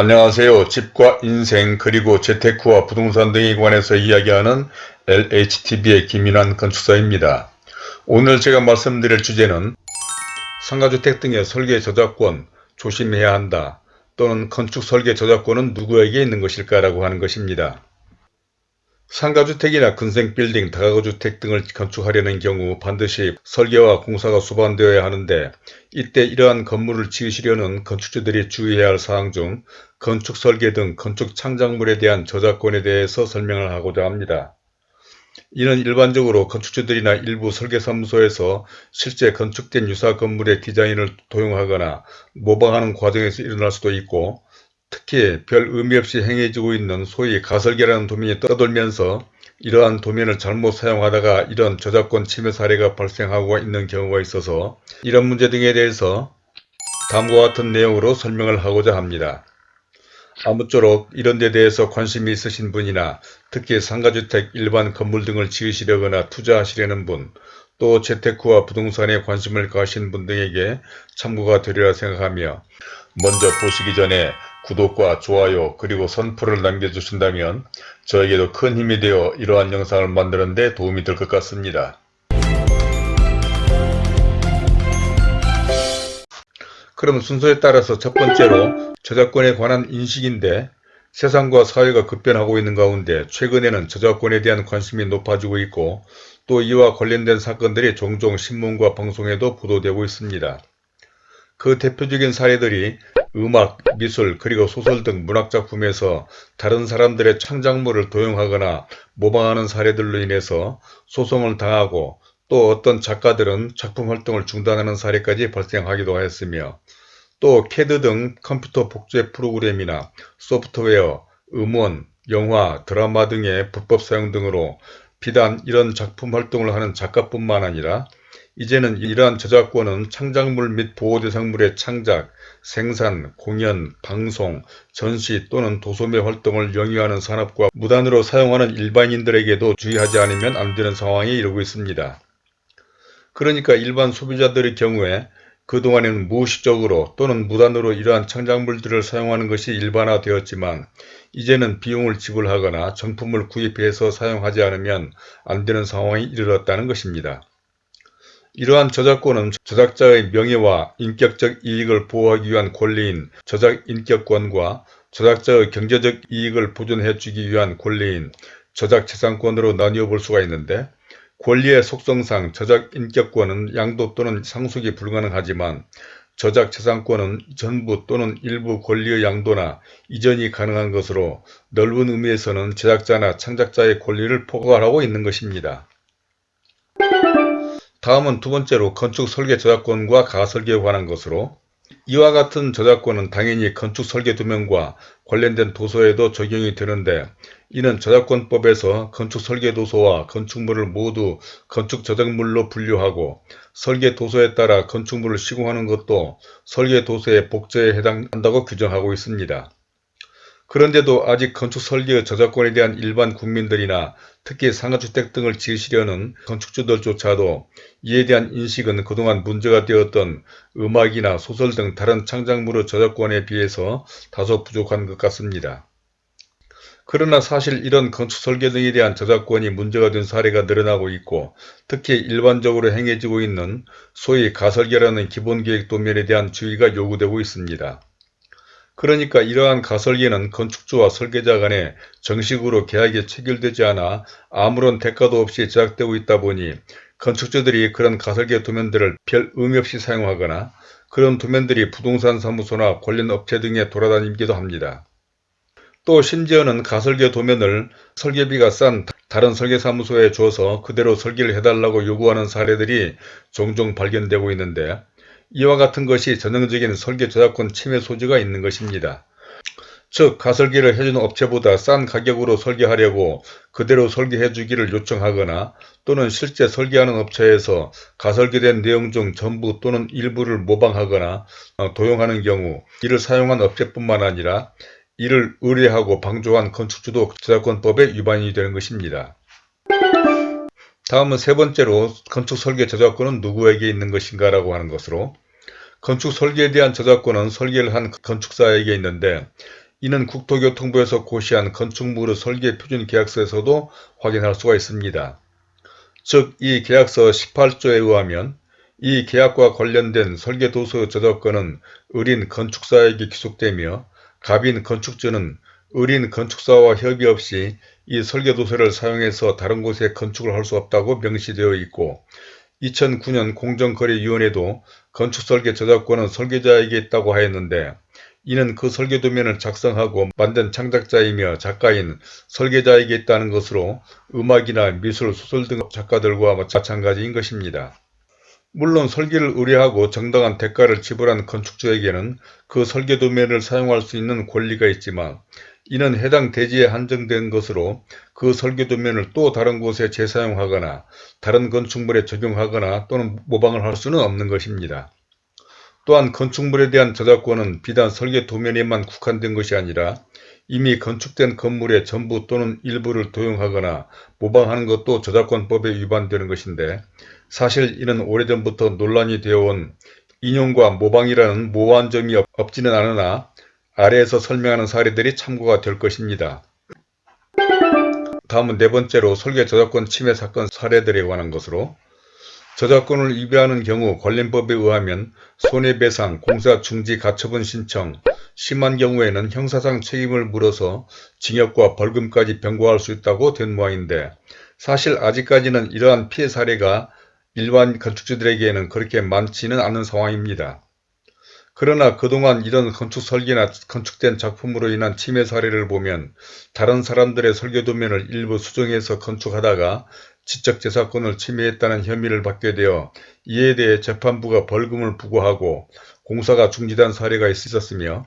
안녕하세요. 집과 인생 그리고 재테크와 부동산 등에 관해서 이야기하는 LHTV의 김인환 건축사입니다. 오늘 제가 말씀드릴 주제는 상가주택 등의 설계 저작권 조심해야 한다 또는 건축 설계 저작권은 누구에게 있는 것일까 라고 하는 것입니다. 상가주택이나 근생빌딩, 다가구주택 등을 건축하려는 경우 반드시 설계와 공사가 수반되어야 하는데 이때 이러한 건물을 지으시려는 건축주들이 주의해야 할 사항 중 건축 설계 등 건축 창작물에 대한 저작권에 대해서 설명을 하고자 합니다. 이는 일반적으로 건축주들이나 일부 설계사무소에서 실제 건축된 유사 건물의 디자인을 도용하거나 모방하는 과정에서 일어날 수도 있고 특히 별 의미 없이 행해지고 있는 소위 가설계라는 도면이 떠돌면서 이러한 도면을 잘못 사용하다가 이런 저작권 침해 사례가 발생하고 있는 경우가 있어서 이런 문제 등에 대해서 다음과 같은 내용으로 설명을 하고자 합니다. 아무쪼록 이런 데 대해서 관심이 있으신 분이나 특히 상가주택, 일반 건물 등을 지으시려거나 투자하시려는 분, 또 재테크와 부동산에 관심을 가신 분 등에게 참고가 되리라 생각하며 먼저 보시기 전에 구독과 좋아요 그리고 선풀을 남겨주신다면 저에게도 큰 힘이 되어 이러한 영상을 만드는 데 도움이 될 것 같습니다. 그럼 순서에 따라서 첫 번째로 저작권에 관한 인식인데 세상과 사회가 급변하고 있는 가운데 최근에는 저작권에 대한 관심이 높아지고 있고 또 이와 관련된 사건들이 종종 신문과 방송에도 보도되고 있습니다. 그 대표적인 사례들이 음악, 미술, 그리고 소설 등 문학작품에서 다른 사람들의 창작물을 도용하거나 모방하는 사례들로 인해서 소송을 당하고 또 어떤 작가들은 작품 활동을 중단하는 사례까지 발생하기도 하였으며 또 캐드 등 컴퓨터 복제 프로그램이나 소프트웨어, 음원, 영화, 드라마 등의 불법 사용 등으로 비단 이런 작품 활동을 하는 작가뿐만 아니라 이제는 이러한 저작권은 창작물 및 보호대상물의 창작, 생산, 공연, 방송, 전시 또는 도소매 활동을 영위하는 산업과 무단으로 사용하는 일반인들에게도 주의하지 않으면 안 되는 상황에 이르고 있습니다. 그러니까 일반 소비자들의 경우에 그동안에는 무의식적으로 또는 무단으로 이러한 창작물들을 사용하는 것이 일반화되었지만 이제는 비용을 지불하거나 정품을 구입해서 사용하지 않으면 안 되는 상황이 이르렀다는 것입니다. 이러한 저작권은 저작자의 명예와 인격적 이익을 보호하기 위한 권리인 저작인격권과 저작자의 경제적 이익을 보존해주기 위한 권리인 저작재산권으로 나뉘어 볼 수가 있는데 권리의 속성상 저작인격권은 양도 또는 상속이 불가능하지만 저작재산권은 전부 또는 일부 권리의 양도나 이전이 가능한 것으로 넓은 의미에서는 제작자나 창작자의 권리를 포괄하고 있는 것입니다. 다음은 두 번째로 건축 설계 저작권과 가설계에 관한 것으로 이와 같은 저작권은 당연히 건축 설계 도면과 관련된 도서에도 적용이 되는데 이는 저작권법에서 건축 설계 도서와 건축물을 모두 건축 저작물로 분류하고 설계 도서에 따라 건축물을 시공하는 것도 설계 도서의 복제에 해당한다고 규정하고 있습니다. 그런데도 아직 건축 설계의 저작권에 대한 일반 국민들이나 특히 상가주택 등을 지으시려는 건축주들조차도 이에 대한 인식은 그동안 문제가 되었던 음악이나 소설 등 다른 창작물의 저작권에 비해서 다소 부족한 것 같습니다. 그러나 사실 이런 건축 설계 등에 대한 저작권이 문제가 된 사례가 늘어나고 있고 특히 일반적으로 행해지고 있는 소위 가설계라는 기본계획 도면에 대한 주의가 요구되고 있습니다. 그러니까 이러한 가설계는 건축주와 설계자 간에 정식으로 계약이 체결되지 않아 아무런 대가도 없이 제작되고 있다 보니 건축주들이 그런 가설계 도면들을 별 의미 없이 사용하거나 그런 도면들이 부동산 사무소나 관련 업체 등에 돌아다니기도 합니다. 또 심지어는 가설계 도면을 설계비가 싼 다른 설계사무소에 줘서 그대로 설계를 해달라고 요구하는 사례들이 종종 발견되고 있는데 이와 같은 것이 전형적인 설계 저작권 침해 소지가 있는 것입니다. 즉 가설계를 해주는 업체보다 싼 가격으로 설계하려고 그대로 설계해 주기를 요청하거나 또는 실제 설계하는 업체에서 가설계된 내용 중 전부 또는 일부를 모방하거나 어, 도용하는 경우 이를 사용한 업체뿐만 아니라 이를 의뢰하고 방조한 건축주도 저작권법에 위반이 되는 것입니다. 다음은 세 번째로 건축 설계 저작권은 누구에게 있는 것인가 라고 하는 것으로 건축 설계에 대한 저작권은 설계를 한 건축사에게 있는데 이는 국토교통부에서 고시한 건축물의 설계 표준 계약서에서도 확인할 수가 있습니다. 즉, 이 계약서 18조에 의하면 이 계약과 관련된 설계도서 저작권은 의린 건축사에게 귀속되며 갑인 건축주는 의린 건축사와 협의 없이 이 설계도서를 사용해서 다른 곳에 건축을 할 수 없다고 명시되어 있고 2009년 공정거래위원회도 건축설계 저작권은 설계자에게 있다고 하였는데 이는 그 설계도면을 작성하고 만든 창작자이며 작가인 설계자에게 있다는 것으로 음악이나 미술, 소설 등 작가들과 마찬가지인 것입니다. 물론 설계를 의뢰하고 정당한 대가를 지불한 건축주에게는 그 설계도면을 사용할 수 있는 권리가 있지만 이는 해당 대지에 한정된 것으로 그 설계 도면을 또 다른 곳에 재사용하거나 다른 건축물에 적용하거나 또는 모방을 할 수는 없는 것입니다. 또한 건축물에 대한 저작권은 비단 설계 도면에만 국한된 것이 아니라 이미 건축된 건물의 전부 또는 일부를 도용하거나 모방하는 것도 저작권법에 위반되는 것인데 사실 이는 오래전부터 논란이 되어온 인용과 모방이라는 모호한 점이 없지는 않으나 아래에서 설명하는 사례들이 참고가 될 것입니다. 다음은 네 번째로 설계 저작권 침해 사건 사례들에 관한 것으로 저작권을 위배하는 경우 관련법에 의하면 손해배상, 공사 중지 가처분 신청, 심한 경우에는 형사상 책임을 물어서 징역과 벌금까지 병고할 수 있다고 된 모양인데 사실 아직까지는 이러한 피해 사례가 일반 건축주들에게는 그렇게 많지는 않은 상황입니다. 그러나 그동안 이런 건축 설계나 건축된 작품으로 인한 침해 사례를 보면 다른 사람들의 설계 도면을 일부 수정해서 건축하다가 지적재산권을 침해했다는 혐의를 받게 되어 이에 대해 재판부가 벌금을 부과하고 공사가 중지된 사례가 있었으며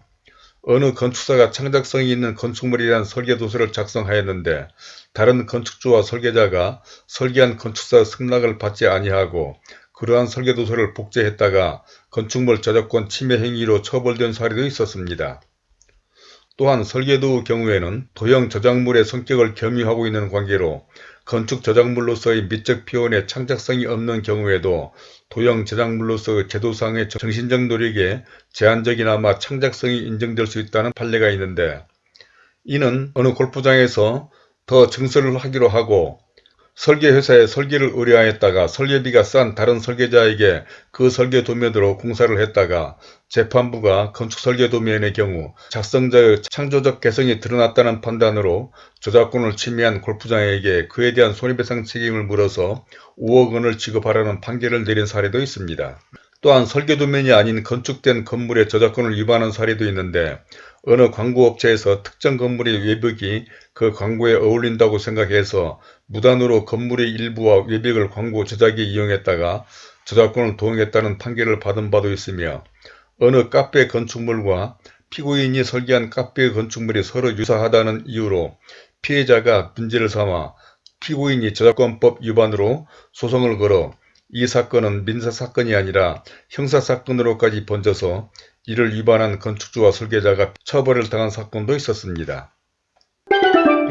어느 건축사가 창작성이 있는 건축물에 대한 설계도서를 작성하였는데 다른 건축주와 설계자가 설계한 건축사의 승낙을 받지 아니하고 그러한 설계도서를 복제했다가 건축물 저작권 침해 행위로 처벌된 사례도 있었습니다. 또한 설계도의 경우에는 도형 저작물의 성격을 겸유하고 있는 관계로 건축 저작물로서의 미적 표현에 창작성이 없는 경우에도 도형 저작물로서의 제도상의 정신적 노력에 제한적이나마 창작성이 인정될 수 있다는 판례가 있는데 이는 어느 골프장에서 더 증설을 하기로 하고 설계회사에 설계를 의뢰하였다가 설계비가 싼 다른 설계자에게 그 설계 도면으로 공사를 했다가 재판부가 건축 설계 도면의 경우 작성자의 창조적 개성이 드러났다는 판단으로 저작권을 침해한 골프장에게 그에 대한 손해배상 책임을 물어서 5억 원을 지급하라는 판결을 내린 사례도 있습니다. 또한 설계 도면이 아닌 건축된 건물의 저작권을 위반한 사례도 있는데 어느 광고업체에서 특정 건물의 외벽이 그 광고에 어울린다고 생각해서 무단으로 건물의 일부와 외벽을 광고 제작에 이용했다가 저작권을 도용했다는 판결을 받은 바도 있으며 어느 카페 건축물과 피고인이 설계한 카페 건축물이 서로 유사하다는 이유로 피해자가 문제를 삼아 피고인이 저작권법 위반으로 소송을 걸어 이 사건은 민사사건이 아니라 형사사건으로까지 번져서 이를 위반한 건축주와 설계자가 처벌을 당한 사건도 있었습니다.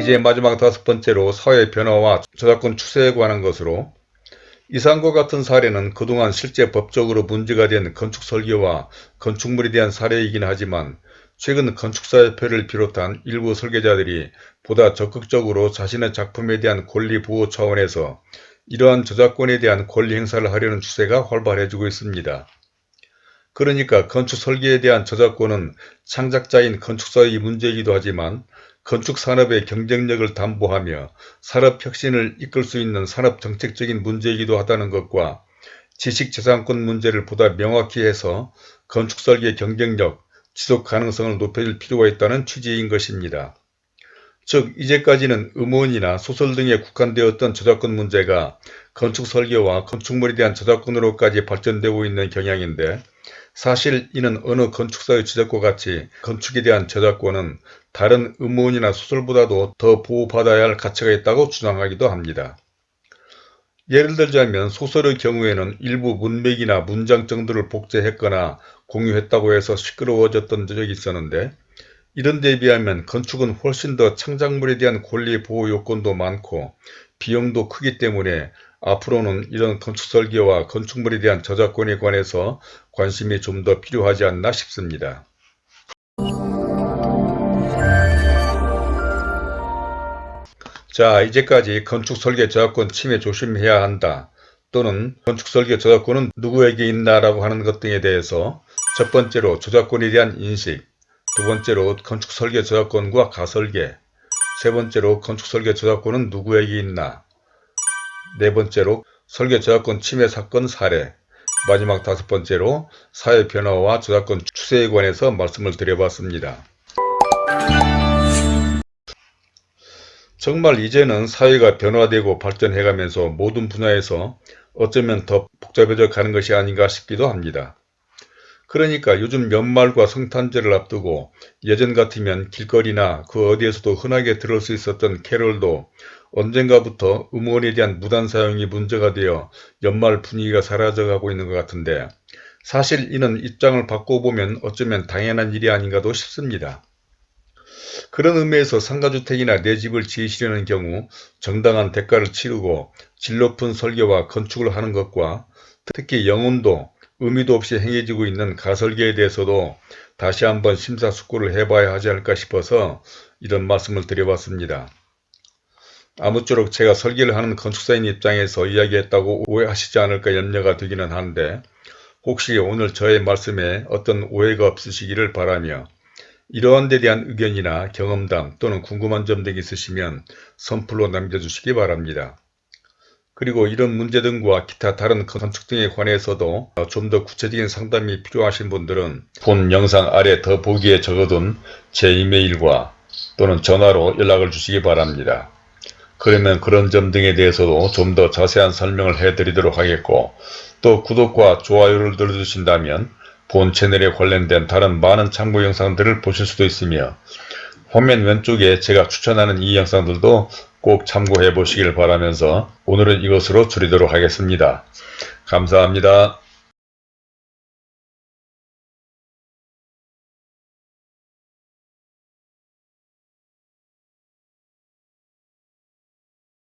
이제 마지막 다섯 번째로 사회 변화와 저작권 추세에 관한 것으로 이상과 같은 사례는 그동안 실제 법적으로 문제가 된 건축 설계와 건축물에 대한 사례이긴 하지만 최근 건축사협회를 비롯한 일부 설계자들이 보다 적극적으로 자신의 작품에 대한 권리 보호 차원에서 이러한 저작권에 대한 권리 행사를 하려는 추세가 활발해지고 있습니다. 그러니까 건축 설계에 대한 저작권은 창작자인 건축사의 문제이기도 하지만 건축산업의 경쟁력을 담보하며 산업혁신을 이끌 수 있는 산업정책적인 문제이기도 하다는 것과 지식재산권 문제를 보다 명확히 해서 건축설계 경쟁력, 지속가능성을 높여줄 필요가 있다는 취지인 것입니다. 즉 이제까지는 음원이나 소설 등에 국한되었던 저작권 문제가 건축설계와 건축물에 대한 저작권으로까지 발전되고 있는 경향인데 사실 이는 어느 건축사의 지적과 같이 건축에 대한 저작권은 다른 음원이나 소설보다도 더 보호받아야 할 가치가 있다고 주장하기도 합니다. 예를 들자면 소설의 경우에는 일부 문맥이나 문장 정도를 복제했거나 공유했다고 해서 시끄러워졌던 적이 있었는데 이런 데 비하면 건축은 훨씬 더 창작물에 대한 권리 보호 요건도 많고 비용도 크기 때문에 앞으로는 이런 건축 설계와 건축물에 대한 저작권에 관해서 관심이 좀 더 필요하지 않나 싶습니다. 자 이제까지 건축설계 저작권 침해 조심해야 한다 또는 건축설계 저작권은 누구에게 있나 라고 하는 것 등에 대해서 첫 번째로 저작권에 대한 인식 두 번째로 건축설계 저작권과 가설계 세 번째로 건축설계 저작권은 누구에게 있나 네 번째로 설계 저작권 침해 사건 사례 마지막 다섯 번째로 사회 변화와 저작권 추세에 관해서 말씀을 드려봤습니다. 정말 이제는 사회가 변화되고 발전해가면서 모든 분야에서 어쩌면 더 복잡해져 가는 것이 아닌가 싶기도 합니다. 그러니까 요즘 연말과 성탄절을 앞두고 예전 같으면 길거리나 그 어디에서도 흔하게 들을 수 있었던 캐롤도 언젠가부터 음원에 대한 무단 사용이 문제가 되어 연말 분위기가 사라져가고 있는 것 같은데 사실 이는 입장을 바꿔보면 어쩌면 당연한 일이 아닌가도 싶습니다. 그런 의미에서 상가주택이나 내 집을 지으시려는 경우 정당한 대가를 치르고 질 높은 설계와 건축을 하는 것과 특히 영혼도 의미도 없이 행해지고 있는 가설계에 대해서도 다시 한번 심사숙고를 해봐야 하지 않을까 싶어서 이런 말씀을 드려봤습니다. 아무쪼록 제가 설계를 하는 건축사인 입장에서 이야기했다고 오해하시지 않을까 염려가 되기는 하는데 혹시 오늘 저의 말씀에 어떤 오해가 없으시기를 바라며 이러한 데 대한 의견이나 경험담 또는 궁금한 점 등이 있으시면 선플로 남겨주시기 바랍니다. 그리고 이런 문제 등과 기타 다른 건축 등에 관해서도 좀 더 구체적인 상담이 필요하신 분들은 본 영상 아래 더 보기에 적어둔 제 이메일과 또는 전화로 연락을 주시기 바랍니다. 그러면 그런 점 등에 대해서도 좀 더 자세한 설명을 해드리도록 하겠고 또 구독과 좋아요를 눌러주신다면 본 채널에 관련된 다른 많은 참고 영상들을 보실 수도 있으며 화면 왼쪽에 제가 추천하는 이 영상들도 꼭 참고해 보시길 바라면서 오늘은 이것으로 줄이도록 하겠습니다. 감사합니다.